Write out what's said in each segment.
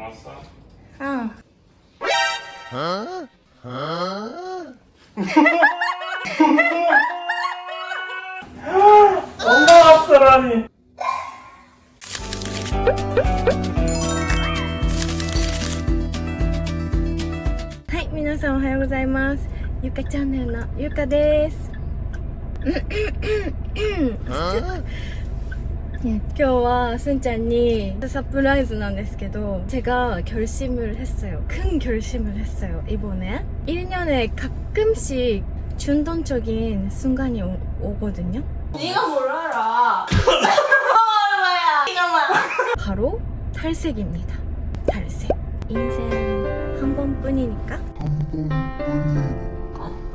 왔어? 아, 엄마 왔어라니 はい、皆さんおはようございます。ゆかチャンネルのゆかです。 네, 今日はすんちゃんにサプライズなんですけど제가 결심을 했어요. 큰 결심을 했어요. 이번에 1년에 가끔씩 충동적인 순간이 오, 오거든요. 네가 뭘 알아? 얼마야? 이거만. 바로 탈색입니다. 탈색. 인생 한 번뿐이니까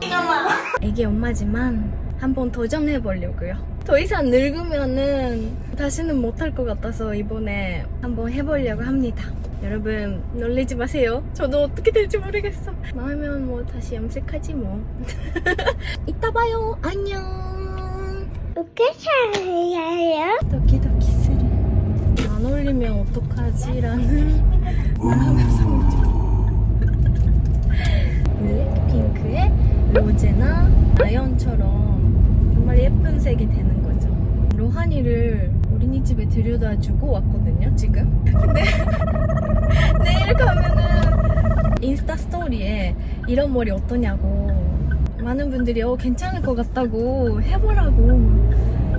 이거만. 애기 엄마지만 한번 도전해 보려고요. 더 이상 늙으면은 다시는 못할 것 같아서 이번에 한번 해보려고 합니다. 여러분 놀리지 마세요. 저도 어떻게 될지 모르겠어. 나오면 뭐 다시 염색하지 뭐. 이따 봐요. 안녕. 웃기셔요? ドキドキ する. 안 어울리면 어떡하지 라는 블랙핑크의 로제나 아연처럼 정말 예쁜 색이 되는 거죠. 로하니를 어린이집에 들여다 주고 왔거든요, 지금. 근데 내일 가면은 인스타 스토리에 이런 머리 어떠냐고 많은 분들이 어 괜찮을 것 같다고 해보라고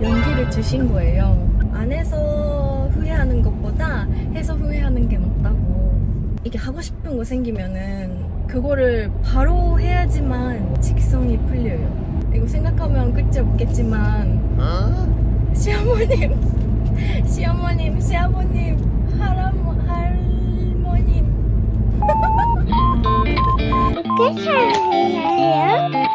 용기를 주신 거예요. 안 해서 후회하는 것보다 해서 후회하는 게 낫다고. 이게 하고 싶은 거 생기면은 그거를 바로 해야지만 직성이 풀려요. 이거 생각하면 끝이 없겠지만 시어머님, 시어머님, 시아버님, 할아버, 할머님. 웃기셔요? 웃기셔요?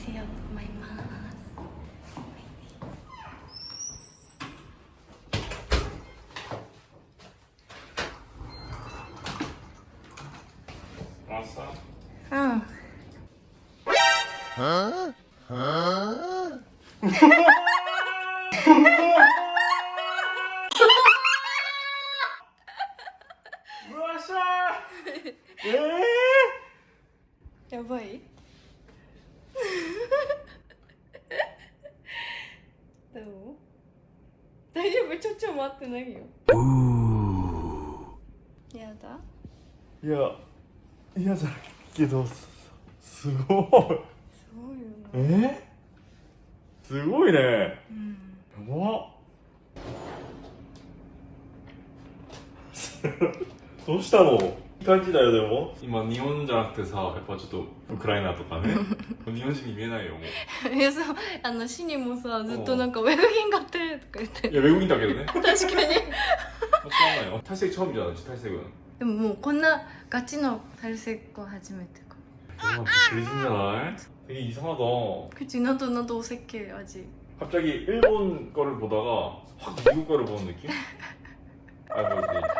filled my mask. What's up? Oh. Huh? Huh? どう？大丈夫？ちょちょ待ってないよ。やだ。いやい嫌だけどすごい。すごいよね。え？すごいね、うん、やば。どうしたの？感じだよでも今日本じゃなくてさやっぱちょっとウクライナとかね日本人に見えないよもういやそうあのシにもさずっとなんかウェブ品買ってとか言っていや외국인だけどね確かに 맞잖아요 탈색 처음이잖아 지 탈색은 でももうこんなガチの탈색거初めてか 대박 그리진잖아 되게 이상하다 그치 나도 나도 어색해 아직 갑자기 일본 거를 보다가 확 미국 거를 보는 느낌? 아뭐 이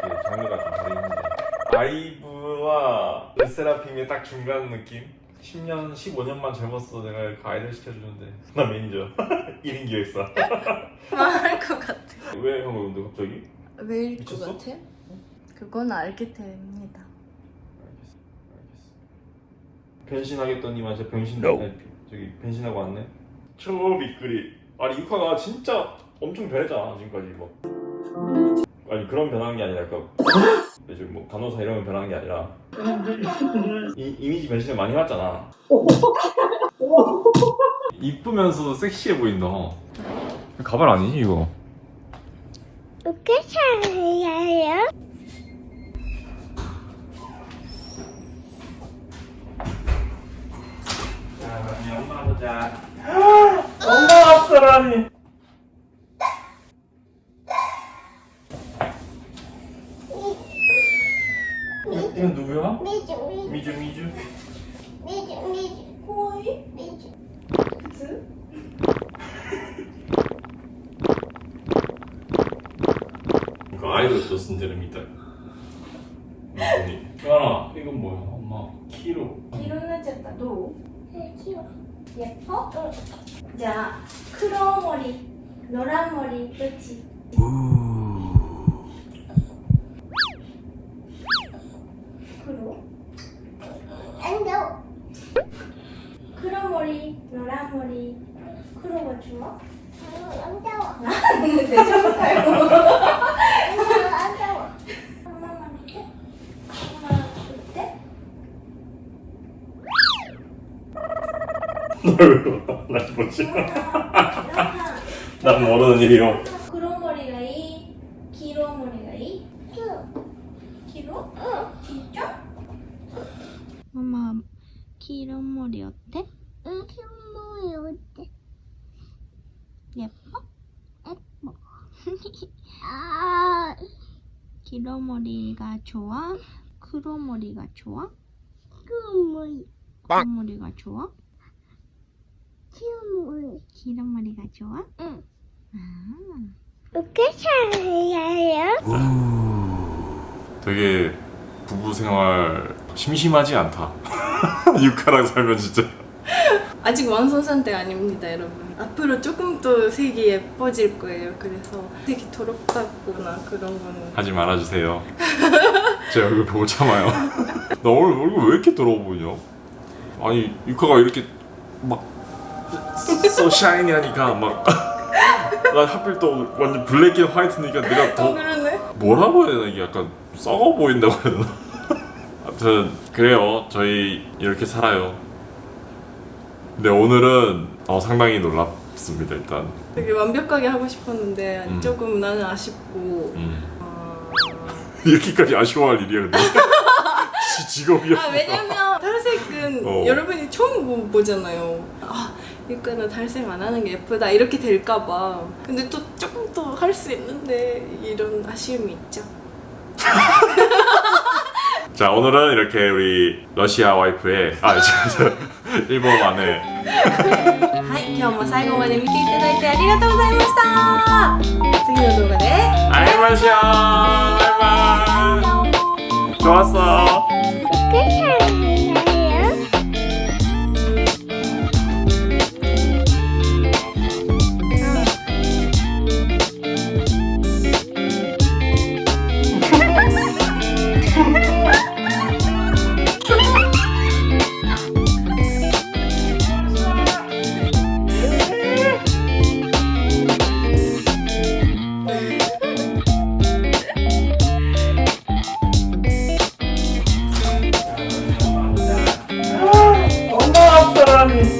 아이브와 르세라핌의 딱 중간 느낌? 10년, 15년만 젊었어. 내가 그 아이들 시켜주는데. 나 매니저. 1인 기획사. 말할 것 같아. 왜형 근데 갑자기? 왜일 것 미쳤어? 같아? 그건 알게 됩니다. 알겠어. 알겠어 변신하겠더니만 진짜 변신 아니, 저기 변신하고 왔네. 초 비끄리. 아니 이카가 진짜 엄청 변했잖아 지금까지 뭐. 아니 그런 변한 게 아니라 그 요즘 뭐 간호사 이런 거 변한 게 아니라. 이, 이미지 변신을 많이 해왔잖아. 이쁘면서도 섹시해 보인다. 가발 아니지 이거? 웃기셔요? 자 엄마 보자. 엄마 왔어라니 미주? 미주 미주. 호이? 미주. 즈 그 아이돌 썼은데를 믿다. 까나 이건 뭐야? 엄마 키로. 키로는 쨌다 도 네, 키로. 예뻐? 응. 자 크로머리 노란머리 그치 우. 머리 노란 머리 크로가 좋아? 안 더워 대장부터요 안 더워 엄마만 어때? 엄마 어때? 널왜나 보지 난 모르는 일이요 크로 머리가 이 기로 머리가 이 기로? 진짜? 엄마 기로 머리 어때? 응 뭐야 어때 예뻐? 예뻐 아 기로 머리가 좋아? 크로 머리가 좋아? 그물 크로 머리가 좋아? 그물 기로 머리가 좋아? 응 아. 어떻게 살아요 되게 부부 생활 심심하지 않다 유카랑 살면 진짜 아직 완성 상태 아닙니다, 여러분. 앞으로 조금 더 색이 예뻐질 거예요. 그래서 색이 더럽다거나 그런 거는. 하지 말아주세요. 제 얼굴 보고 참아요. 나 오늘 얼굴 왜 이렇게 더러워 보이냐? 아니 유카가 이렇게 막 so shiny 하니까 막나 하필 또 완전 black and white니까 내가 어 더. 뭐라고 해야 되나? 이게 약간 썩어 보인다고 해야 되나? 아무튼 그래요. 저희 이렇게 살아요 근데 오늘은 어, 상당히 놀랍습니다 일단 되게 완벽하게 하고 싶었는데 음. 조금 나는 아쉽고. 음. 어... 이렇게까지 아쉬워할 일이야 근데 지 직업이야 아 왜냐면 탈색은 어. 여러분이 처음 보, 보잖아요. 아 이거는 탈색 안 하는 게 예쁘다 이렇게 될까봐. 근데 또 조금 더 할 수 있는데 이런 아쉬움이 있죠. 자 오늘은 이렇게 우리 러시아 와이프의 아 저, 저, 일본 아내 はい、今日も最後まで見ていただいてありがとうございました次の動画で 알마시아 바이바이 좋았어 morning.